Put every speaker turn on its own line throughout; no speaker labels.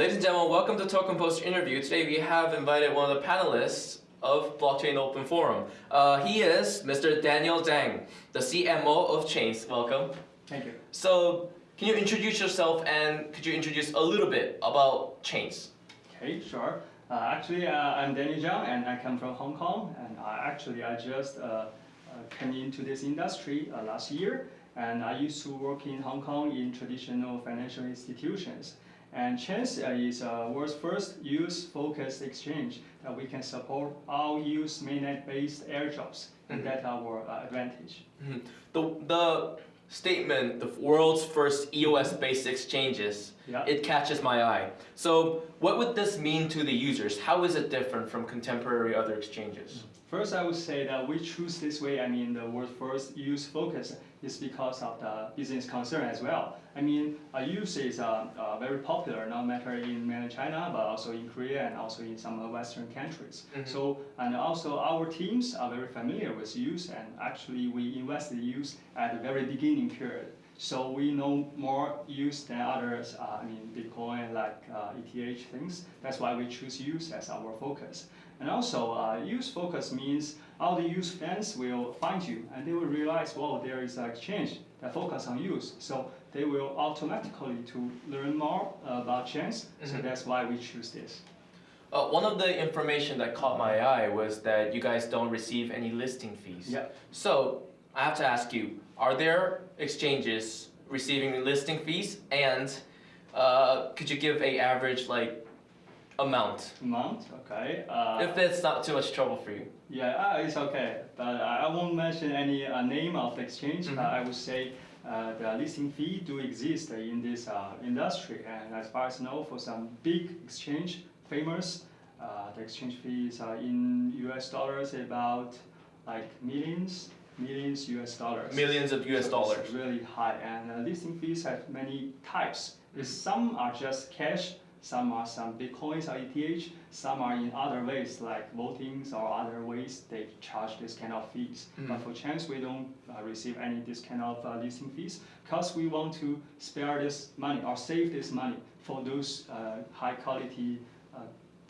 Ladies and gentlemen, welcome to Token Post interview. Today we have invited one of the panelists of Blockchain Open Forum. Uh, he is Mr. Daniel Zhang, the CMO of Chaince. Welcome.
Thank you.
So, can you introduce yourself and could you introduce a little bit about Chaince?
Okay, sure. Uh, actually, uh, I'm Daniel Zhang and I come from Hong Kong. And I, actually, I just uh, uh came into this industry uh, last year. And I used to work in Hong Kong in traditional financial institutions. And Chaince is uh, world's first EOS-focused exchange that we can support all EOS mainnet-based airdrops, and mm -hmm. that's our uh, advantage.
Mm -hmm. The, the statement, the world's first EOS-based exchanges, yeah. it catches my eye. So what would this mean to the users? How is it different from contemporary other exchanges?
First, I would say that we choose this way, I mean, the world's first EOS focus is because of the business concern as well. I mean, uh, EOS is uh, uh, very popular, no matter in mainland China, but also in Korea and also in some Western countries. Mm -hmm. So, and also our teams are very familiar with EOS, and actually we invested EOS at the very beginning period. So we know more EOS than others, uh, I mean, Bitcoin, like ETH uh, things. That's why we choose EOS as our focus. And also, uh, EOS focus means all the EOS fans will find you and they will realize, well, there is an exchange that focus on EOS. So they will automatically to learn more about Chaince. Mm -hmm. So mm-hmm. that's why we choose this.
Uh, one of the information that caught my eye was that you guys don't receive any listing fees.
Yeah.
So I have to ask you, are there exchanges receiving listing fees? And uh, could you give a average like amount.
Amount, okay. Uh,
if it's not too much trouble for you.
Yeah, uh, it's okay. But I won't mention any uh, name of the exchange. Mm -hmm. I would say uh, the listing fee do exist in this uh, industry. And as far as I know, for some big exchange, famous, uh, the exchange fees are in US dollars about like millions millions US dollars.
Millions of US
so
dollars.
Really high. And listing fees have many types. Mm -hmm. Some are just cash some are some bitcoins or ETH, some are in other ways like votings or other ways they charge this kind of fees. Mm. But for Chaince, we don't uh, receive any this kind of uh, listing fees because we want to spare this money or save this money for those uh, high quality uh,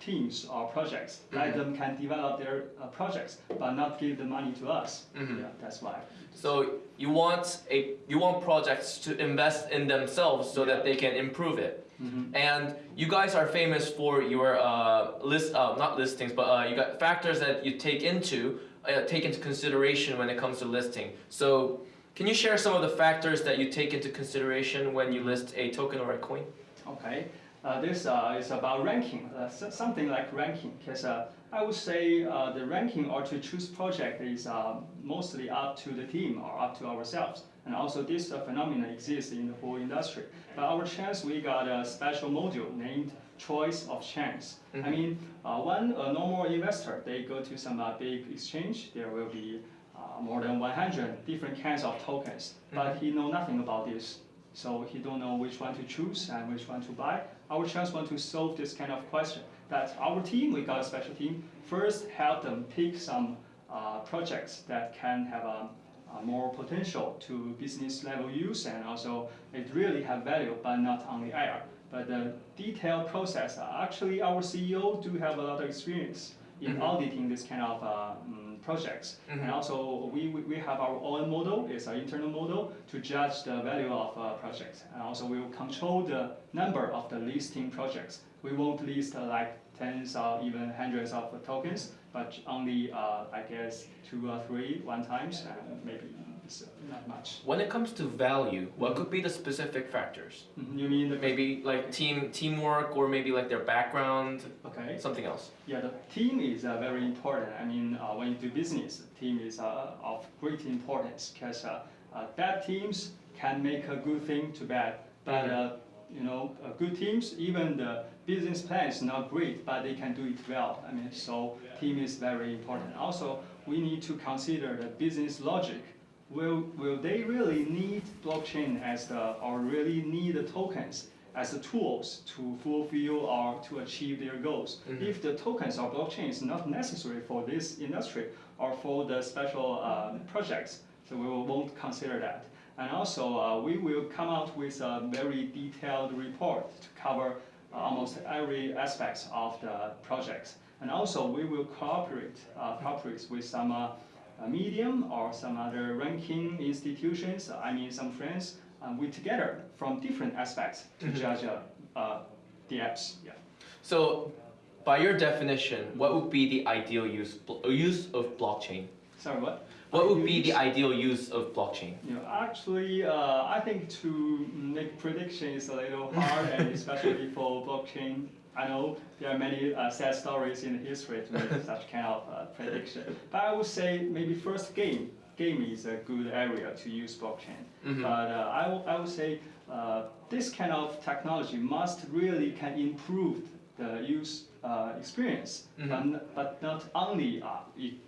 teams or projects. Mm -hmm. Let them can develop their uh, projects, but not give the money to us. Mm -hmm. Yeah, that's why.
So you want a you want projects to invest in themselves so yeah. that they can improve it. Mm -hmm. And you guys are famous for your uh, list, uh, not listings, but uh, you got factors that you take into uh, take into consideration when it comes to listing. So can you share some of the factors that you take into consideration when you list a token or a coin?
Okay. Uh, this uh, is about ranking, uh, something like ranking, because uh, I would say uh, the ranking or to choose project is uh, mostly up to the team or up to ourselves. And also this phenomenon exists in the whole industry. But our Chaince, we got a special module named Choice of Chaince. Mm -hmm. I mean, one normal investor, they go to some big exchange, there will be more than 100 different kinds of tokens, mm -hmm. but he know nothing about this. So he don't know which one to choose and which one to buy. Our Chaince want to solve this kind of question. That our team, we got a special team, first help them pick some uh, projects that can have a, a, more potential to business level use and also it really have value, but not on the air. But the detailed process, uh, actually our CEO do have a lot of experience in mm -hmm. auditing this kind of uh, um, projects. Mm -hmm. And also we, we have our own model, it's an internal model to judge the value of uh, projects. And also we will control the number of the listing projects. We won't list uh, like tens or even hundreds of tokens, but only, uh, I guess, two or three one times, and maybe so not much.
When it comes to value, what could be the specific factors?
Mm -hmm. You mean
maybe like team teamwork or maybe like their background?
Okay.
Something else.
Yeah, the team is uh, very important. I mean, uh, when you do business, team is uh, of great importance because uh, uh, bad teams can make a good thing to bad, but mm-hmm. uh, you know, good teams, even the business plan is not great, but they can do it well. I mean, so team is very important. Also, we need to consider the business logic will, will they really need blockchain as the, or really need the tokens as the tools to fulfill or to achieve their goals? Mm -hmm. If the tokens or blockchain is not necessary for this industry or for the special uh, projects, so we won't consider that. And also, uh, we will come out with a very detailed report to cover almost every aspect of the project. And also, we will cooperate, uh, cooperate with some uh, uh, medium or some other ranking institutions, I mean some friends, and we together from different aspects to
Mhm.
judge uh, uh, the apps. Yeah.
So, by your definition, what would be the ideal use use of blockchain?
Sorry, what?
What would be the ideal use of blockchain?
You know, actually, uh, I think to make prediction is a little hard, and especially for blockchain. I know there are many uh, sad stories in history to make such kind of uh, prediction. But I would say maybe first game. Game is a good area to use blockchain.
Mhm.
But uh, I, I would say uh, this kind of technology must really can improve the use uh, experience,
Mhm.
but, but not only uh,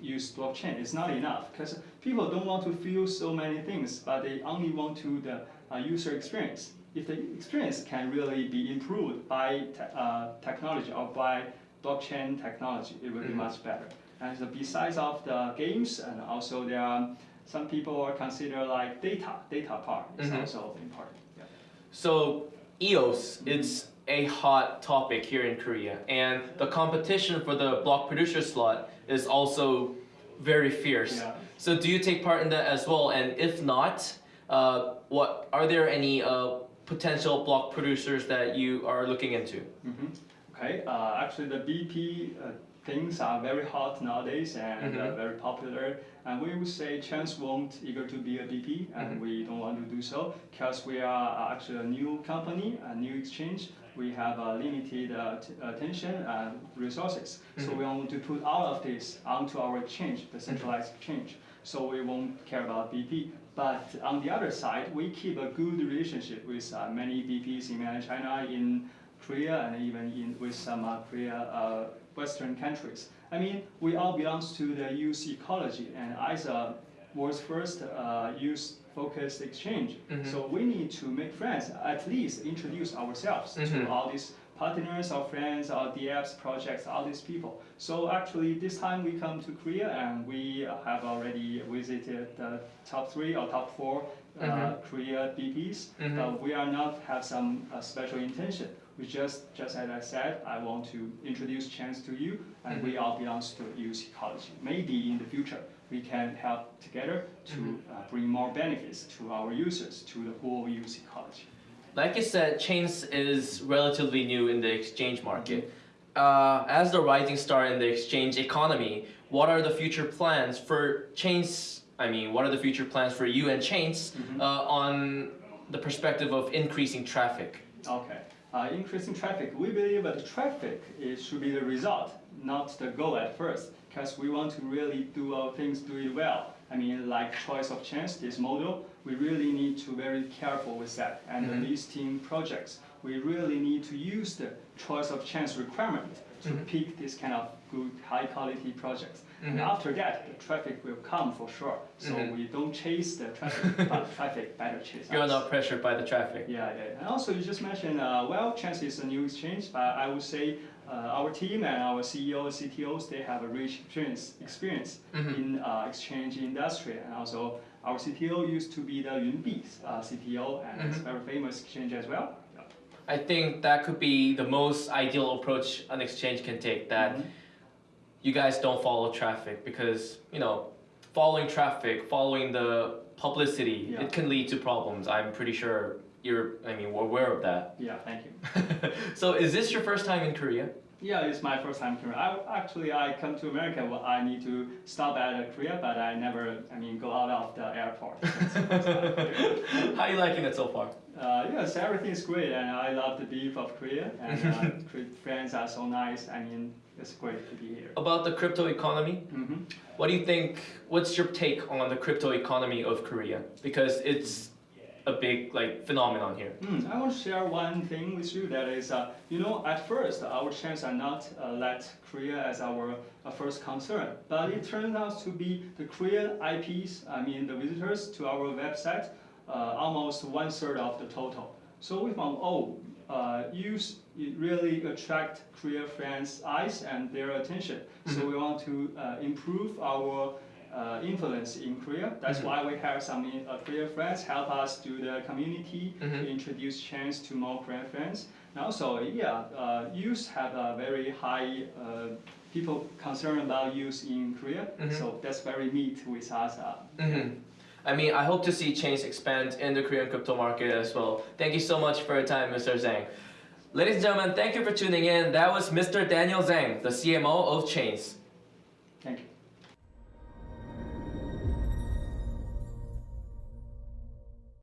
use blockchain. It's not enough because people don't want to feel so many things, but they only want to the uh, user experience. If the experience can really be improved by te- uh, technology or by blockchain technology, it will be
Mhm.
much better. And so besides of the games, and also there are some people are consider like data, data part is
Mhm.
also important. Yeah.
So, EOS, it's a hot topic here in Korea, and the competition for the block producer slot is also very fierce.
Yeah.
So, do you take part in that as well? And if not, uh, what are there any uh, potential block producers that you are looking into?
Mhm. Okay, uh, actually the BP uh, things are very hot nowadays and uh,
Mhm.
very popular. And we would say Chaince won't eager to be a BP, and
Mhm.
we don't want to do so because we are uh, actually a new company, a new exchange. We have uh, limited uh, t- attention and resources, so
Mhm.
we want to put all of this onto our exchange, the centralized exchange. So we won't care about BP. But on the other side, we keep a good relationship with uh, many BPs in mainland China, in Korea, and even in with some uh, Korea uh, Western countries. I mean, we all belongs to the EOS ecology, and as was first uh, EOS-focused exchange,
Mhm.
so we need to make friends. At least introduce ourselves
Mhm.
to all these partners, our friends, our DApps projects, all these people. So actually, this time we come to Korea and we have already visited the top three or top four uh,
Mhm.
Korea BPs.
Mhm.
But we are not have some uh, special intention. We just, just as I said, I want to introduce Chaince to you, and we all belongs to EOS ecology. Maybe in the future we can help together to
Mhm.
uh, bring more benefits to our users, to the whole EOS ecology.
Like you said, Chaince is relatively new in the exchange market. Uh, as the rising star in the exchange economy, what are the future plans for Chaince? I mean, what are the future plans for you and Chaince
Mhm.
uh, on the perspective of increasing traffic?
Okay. Uh, increasing traffic. We believe that traffic is, should be the result, not the goal at first, because we want to really do our things, do it well. I mean, like choice of Chaince, this model, we really need to be very careful with that. And
Mhm.
the listing projects, we really need to use the choice of Chaince requirement to
Mhm.
pick this kind of good, high quality projects. And
Mhm.
after that, the traffic will come for sure. So
Mhm.
we don't chase the traffic, but traffic better chase
You're
us.
not pressured by the traffic.
Yeah, yeah. And also, you just mentioned, uh, well, Chaince is a new exchange, but I would say uh, our team and our CEOs, CTOs, they have a rich experience, experience
Mhm.
in uh, exchange industry. And also, our CTO used to be the Yunbi uh, CTO, and it's
Mhm.
very famous exchange as well.
I think that could be the most ideal approach an exchange can take. That
Mhm.
you guys don't follow traffic because you know following traffic following the publicity
Yeah.
it can lead to problems i'm pretty sure you're i mean we're aware of that
Yeah, thank you.
so is this your first time in korea
Yeah, it's my first time here. I, actually, I come to America. Well, I need to stop at Korea, but I never, I mean, go out of the airport. It's the first time here.
how are you liking it so far
Uh, yes, everything is great, and I love the beef of Korea, and uh, friends are so nice. I mean, it's great to be here.
about the crypto economy
hmm
what do you think what's your take on the crypto economy of korea because it's a big like phenomenon here
Mm, I want to share one thing with you that is, uh, you know, at first our Chaince are not uh, let Korea as our uh, first concern, but it turns out to be the Korean IPs, I mean the visitors to our website, uh, almost one third of the total. So we found, oh, uh, EOS it really attract Korea fans' eyes and their attention. So
Mhm.
we want to uh, improve our uh, influence in Korea. That's
Mhm.
why we have some uh, Korean friends help us do the community,
Mhm.
to introduce Chaince to more Korean friends. And also, yeah, uh, EOS have a very high, uh, people concern about EOS in Korea.
Mhm.
So that's very neat with us. Uh,
hmm I mean, I hope to see Chaince expand in the Korean crypto market as well. Thank you so much for your time, Mr. Zhang. Ladies and gentlemen, thank you for tuning in. That was Mr. Daniel Zhang, the CMO of
Chaince.